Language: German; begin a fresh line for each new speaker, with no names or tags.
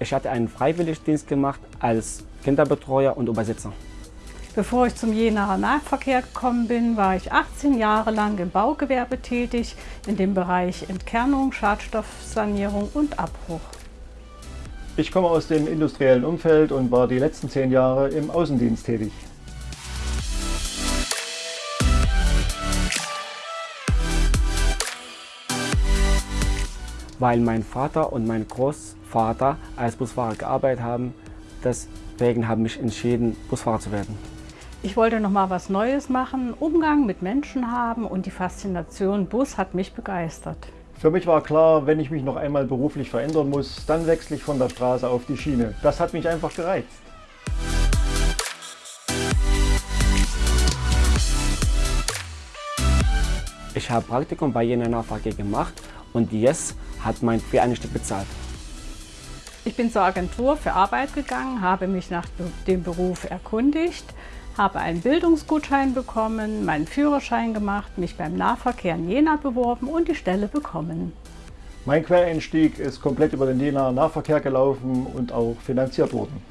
Ich hatte einen Freiwilligdienst gemacht als Kinderbetreuer und Übersetzer.
Bevor ich zum Jenaer Nahverkehr gekommen bin, war ich 18 Jahre lang im Baugewerbe tätig, in dem Bereich Entkernung, Schadstoffsanierung und Abbruch.
Ich komme aus dem industriellen Umfeld und war die letzten zehn Jahre im Außendienst tätig.
Weil mein Vater und mein Großvater als Busfahrer gearbeitet haben, deswegen habe ich mich entschieden, Busfahrer zu werden.
Ich wollte noch mal was Neues machen, Umgang mit Menschen haben und die Faszination Bus hat mich begeistert.
Für mich war klar, wenn ich mich noch einmal beruflich verändern muss, dann wechsle ich von der Straße auf die Schiene. Das hat mich einfach gereizt.
Ich habe Praktikum bei Jena Nahverkehr gemacht und Yes hat mein Quereinstieg bezahlt.
Ich bin zur Agentur für Arbeit gegangen, habe mich nach dem Beruf erkundigt, habe einen Bildungsgutschein bekommen, meinen Führerschein gemacht, mich beim Nahverkehr in Jena beworben und die Stelle bekommen.
Mein Quereinstieg ist komplett über den Jena Nahverkehr gelaufen und auch finanziert worden.